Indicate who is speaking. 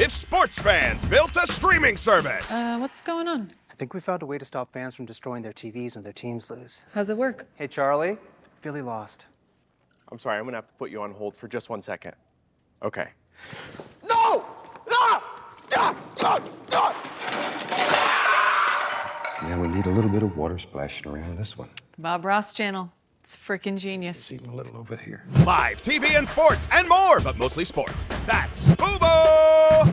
Speaker 1: if sports fans built a streaming service.
Speaker 2: Uh, what's going on?
Speaker 3: I think we found a way to stop fans from destroying their TVs when their teams lose.
Speaker 2: How's it work?
Speaker 3: Hey, Charlie, Philly lost.
Speaker 4: I'm sorry, I'm gonna have to put you on hold for just one second. Okay. No! No! No! No!
Speaker 5: Now we need a little bit of water splashing around this one.
Speaker 2: Bob Ross channel. It's freaking genius.
Speaker 5: It's even a little over here.
Speaker 1: Live TV and sports and more, but mostly sports. That's Boom